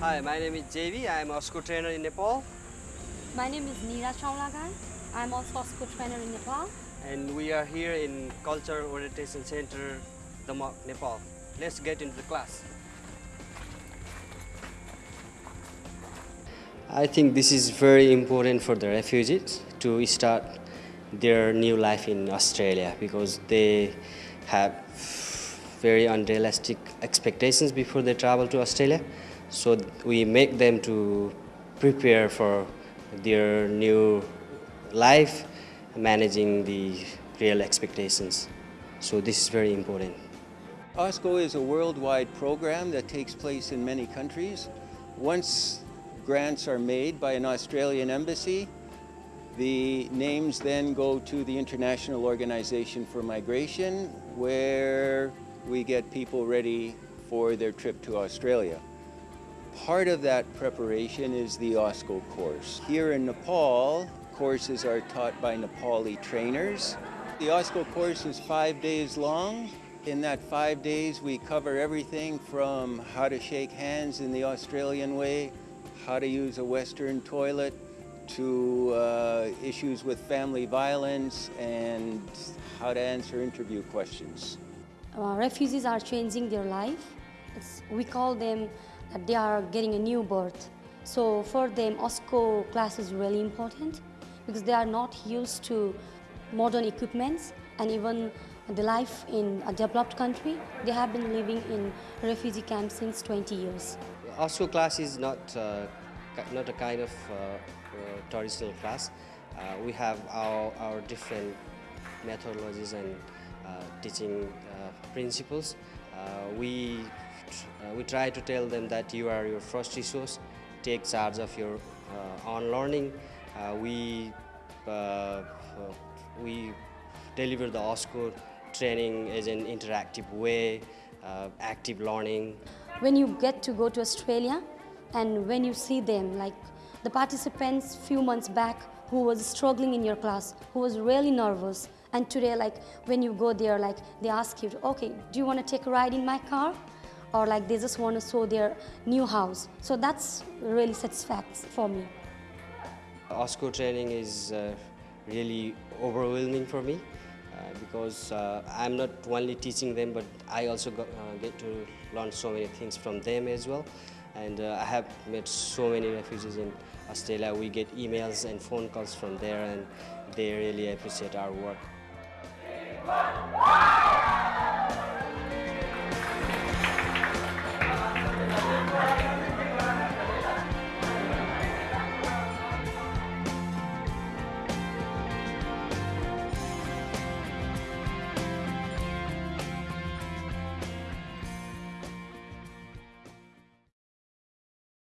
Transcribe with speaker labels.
Speaker 1: Hi, my name is JV. I am a school trainer in Nepal
Speaker 2: My name is Neera Chaulagain. I'm also a school trainer in Nepal.
Speaker 1: and we are here in Culture Orientation Center, Damak, Nepal. Let's get into the class. I think this is very important for the refugees to start their new life in Australia because they have very unrealistic expectations before they travel to Australia. So we make them to prepare for their new life, managing the real expectations. So this is very important.
Speaker 3: AUSCO is a worldwide program that takes place in many countries. Once grants are made by an Australian embassy, the names then go to the International Organization for Migration, where we get people ready for their trip to Australia. Part of that preparation is the AUSCO course. Here in Nepal, courses are taught by Nepali trainers. The AUSCO course is five days long. In that five days, we cover everything from how to shake hands in the Australian way, how to use a Western toilet, to uh, issues with family violence, and how to answer interview questions.
Speaker 2: Uh, refugees are changing their life. It's, we call them that they are getting a new birth. So for them, AUSCO class is really important because they are not used to modern equipments and even the life in a developed country. They have been living in refugee camps since 20 years.
Speaker 1: AUSCO class is not uh, not a kind of uh, uh, traditional class. Uh, we have our, our different methodologies and uh, teaching uh, principles. We we try to tell them that you are your first resource. Take charge of your uh, own learning. Uh, we uh, we deliver the AUSCO training as an interactive way, active learning.
Speaker 2: when you get to go to Australia and when you see them, like the participants few months back who was struggling in your class, who was really nervous, and today, like when you go there, like they ask you, okay, do you want to take a ride in my car? Or like they just want to show their new house. So that's really satisfaction for me.
Speaker 1: AUSCO training is uh, really overwhelming for me uh, because uh, I'm not only teaching them, but I also got, uh, get to learn so many things from them as well. And uh, I have met so many refugees in Australia. We get emails and phone calls from there, and they really appreciate our work.